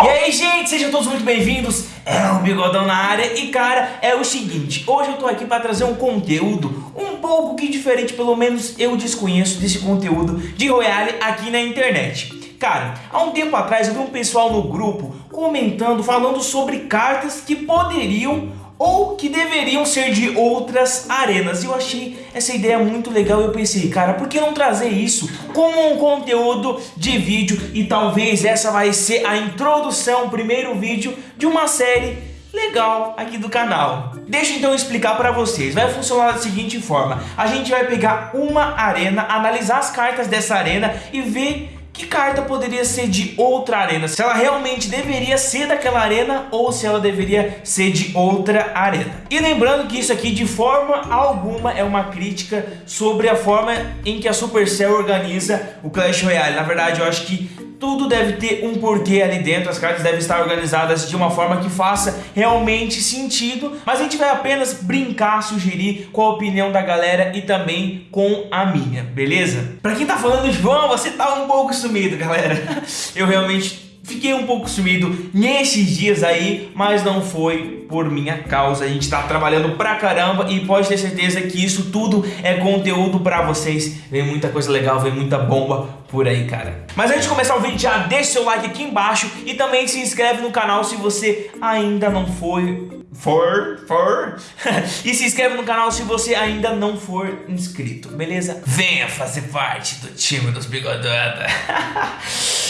E aí, gente, sejam todos muito bem-vindos. É o Bigodão na área e, cara, é o seguinte, hoje eu tô aqui para trazer um conteúdo um pouco que diferente, pelo menos eu desconheço desse conteúdo de Royale aqui na internet. Cara, há um tempo atrás eu vi um pessoal no grupo comentando, falando sobre cartas que poderiam ou que deveriam ser de outras arenas. Eu achei essa ideia muito legal e eu pensei, cara, por que não trazer isso como um conteúdo de vídeo? E talvez essa vai ser a introdução, o primeiro vídeo de uma série legal aqui do canal. Deixa então eu explicar para vocês. Vai funcionar da seguinte forma. A gente vai pegar uma arena, analisar as cartas dessa arena e ver que carta poderia ser de outra arena? Se ela realmente deveria ser daquela arena ou se ela deveria ser de outra arena. E lembrando que isso aqui de forma alguma é uma crítica sobre a forma em que a Supercell organiza o Clash Royale. Na verdade eu acho que tudo deve ter um porquê ali dentro, as cartas devem estar organizadas de uma forma que faça realmente sentido, mas a gente vai apenas brincar, sugerir com a opinião da galera e também com a minha, beleza? Pra quem tá falando, João, você tá um pouco sumido, galera. Eu realmente Fiquei um pouco sumido nesses dias aí, mas não foi por minha causa. A gente tá trabalhando pra caramba e pode ter certeza que isso tudo é conteúdo pra vocês. Vem muita coisa legal, vem muita bomba por aí, cara. Mas antes de começar o vídeo, já deixa seu like aqui embaixo e também se inscreve no canal se você ainda não foi... For, for... e se inscreve no canal se você ainda não for inscrito, beleza? Venha fazer parte do time dos bigodotas.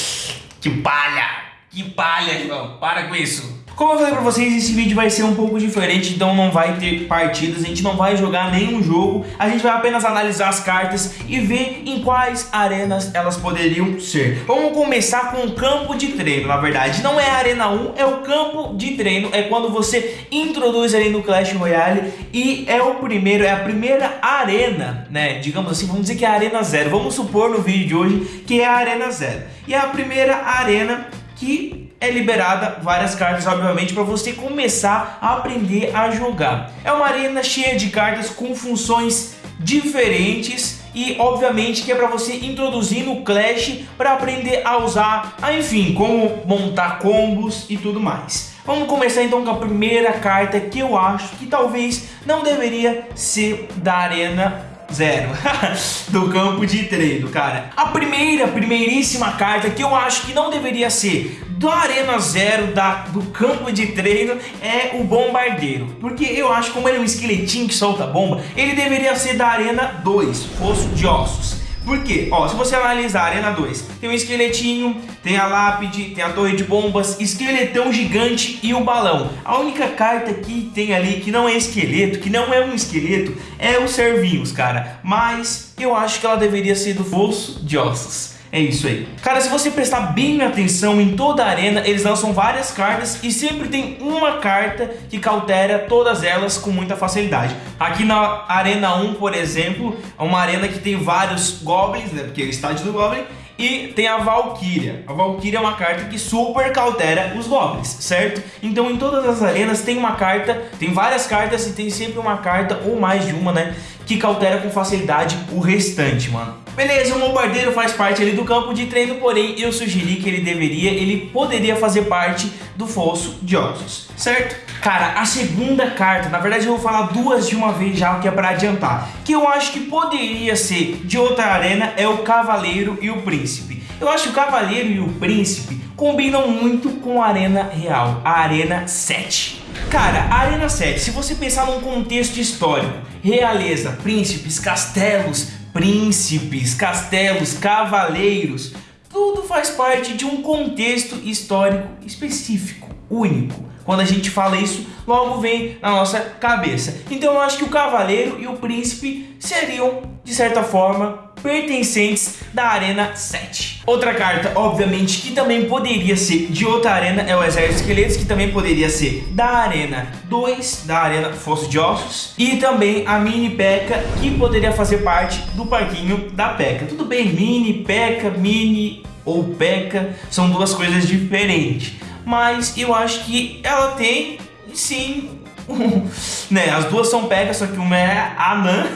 Que palha! Que palha, João! Para com isso! Como eu falei pra vocês, esse vídeo vai ser um pouco diferente, então não vai ter partidas, a gente não vai jogar nenhum jogo, a gente vai apenas analisar as cartas e ver em quais arenas elas poderiam ser. Vamos começar com o campo de treino, na verdade, não é a arena 1, é o campo de treino, é quando você introduz ali no Clash Royale e é o primeiro, é a primeira arena, né, digamos assim, vamos dizer que é a arena 0, vamos supor no vídeo de hoje que é a arena 0. E é a primeira arena que é liberada várias cartas, obviamente, para você começar a aprender a jogar. É uma arena cheia de cartas com funções diferentes e obviamente que é para você introduzir no Clash para aprender a usar, enfim, como montar combos e tudo mais. Vamos começar então com a primeira carta que eu acho que talvez não deveria ser da Arena Zero. do campo de treino, cara. A primeira, primeiríssima carta que eu acho que não deveria ser do Arena Zero, da, do campo de treino, é o Bombardeiro. Porque eu acho que como ele é um esqueletinho que solta bomba, ele deveria ser da Arena 2, Fosso de Ossos. Por quê? Ó, se você analisar a Arena 2, tem um esqueletinho, tem a lápide, tem a torre de bombas, esqueletão gigante e o balão. A única carta que tem ali que não é esqueleto, que não é um esqueleto, é o Servinhos, cara. Mas eu acho que ela deveria ser do Fosso de Ossos. É isso aí. Cara, se você prestar bem atenção em toda a arena, eles lançam várias cartas e sempre tem uma carta que cautera todas elas com muita facilidade. Aqui na Arena 1, por exemplo, é uma arena que tem vários Goblins, né, porque é o estádio do Goblin, e tem a Valkyria. A Valkyria é uma carta que super cautera os Goblins, certo? Então em todas as arenas tem uma carta, tem várias cartas e tem sempre uma carta, ou mais de uma, né? Que cautera com facilidade o restante, mano. Beleza, o bombardeiro faz parte ali do campo de treino, porém eu sugeri que ele deveria, ele poderia fazer parte do fosso de ossos, certo? Cara, a segunda carta, na verdade eu vou falar duas de uma vez já, que é pra adiantar, que eu acho que poderia ser de outra arena, é o Cavaleiro e o Príncipe. Eu acho que o Cavaleiro e o Príncipe combinam muito com a Arena Real, a Arena 7. Cara, a Arena 7, se você pensar num contexto histórico, realeza, príncipes, castelos, príncipes, castelos, cavaleiros, tudo faz parte de um contexto histórico específico, único. Quando a gente fala isso, logo vem na nossa cabeça. Então eu acho que o cavaleiro e o príncipe seriam, de certa forma, pertencentes da Arena 7. Outra carta, obviamente, que também poderia ser de outra arena é o Exército Esqueletos, que também poderia ser da Arena 2, da Arena Fosso de Ossos, e também a Mini P.E.K.K.A, que poderia fazer parte do parquinho da P.E.K.K.A. Tudo bem, Mini, P.E.K.K.A, Mini ou P.E.K.K.A são duas coisas diferentes, mas eu acho que ela tem, sim, né, as duas são P.E.K.K.A, só que uma é a anã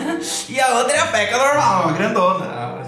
e a outra é a P.E.K.K.A normal, a grandona, a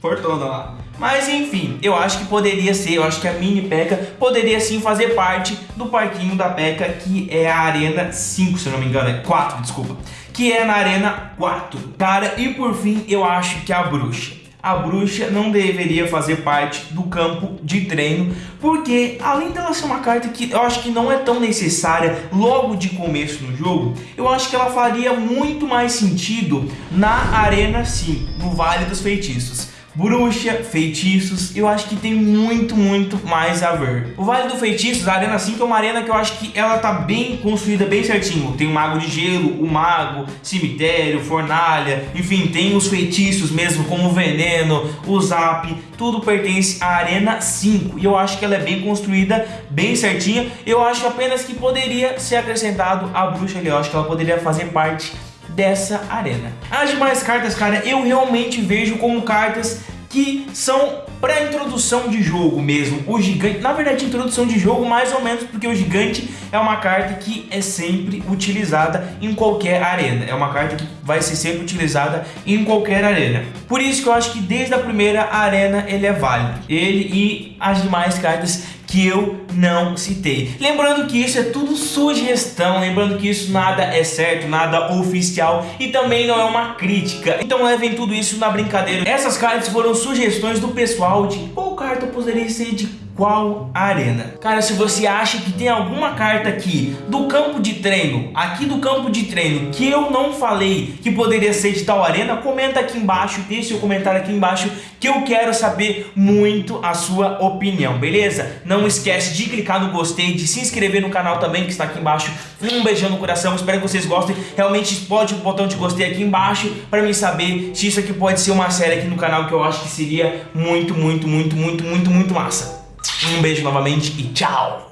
fortuna lá. Mas enfim, eu acho que poderia ser, eu acho que a Mini P.E.K.K.A poderia sim fazer parte do parquinho da P.E.K.K.A, que é a Arena 5, se eu não me engano, é 4, desculpa. Que é na Arena 4. Cara, e por fim, eu acho que a Bruxa a bruxa não deveria fazer parte do campo de treino, porque além dela ser uma carta que eu acho que não é tão necessária logo de começo no jogo, eu acho que ela faria muito mais sentido na Arena 5, no Vale dos Feitiços bruxa, feitiços, eu acho que tem muito, muito mais a ver. O Vale do Feitiços, a Arena 5 é uma arena que eu acho que ela tá bem construída, bem certinho. Tem o Mago de Gelo, o Mago, Cemitério, Fornalha, enfim, tem os feitiços mesmo, como o Veneno, o Zap, tudo pertence à Arena 5. E eu acho que ela é bem construída, bem certinha. Eu acho apenas que poderia ser acrescentado a bruxa ali, eu acho que ela poderia fazer parte dessa arena. As demais cartas, cara, eu realmente vejo como cartas que são para introdução de jogo mesmo. O gigante, na verdade, introdução de jogo mais ou menos, porque o gigante é uma carta que é sempre utilizada em qualquer arena. É uma carta que vai ser sempre utilizada em qualquer arena. Por isso que eu acho que desde a primeira arena ele é válido. Ele e as demais cartas que eu não citei. Lembrando que isso é tudo sugestão, lembrando que isso nada é certo, nada oficial e também não é uma crítica. Então levem tudo isso na brincadeira. Essas cartas foram sugestões do pessoal de qual carta poderia ser de qual arena. Cara, se você acha que tem alguma carta aqui do campo de treino, aqui do campo de treino, que eu não falei que poderia ser de tal arena, comenta aqui embaixo, deixe seu comentário aqui embaixo, que eu quero saber muito a sua opinião, beleza? Não esquece de clicar no gostei, de se inscrever no canal também, que está aqui embaixo. Um beijão no coração, espero que vocês gostem. Realmente explode o botão de gostei aqui embaixo, para mim saber se isso aqui pode ser uma série aqui no canal, que eu acho que seria muito, muito, muito, muito, muito, muito massa. Um beijo novamente e tchau!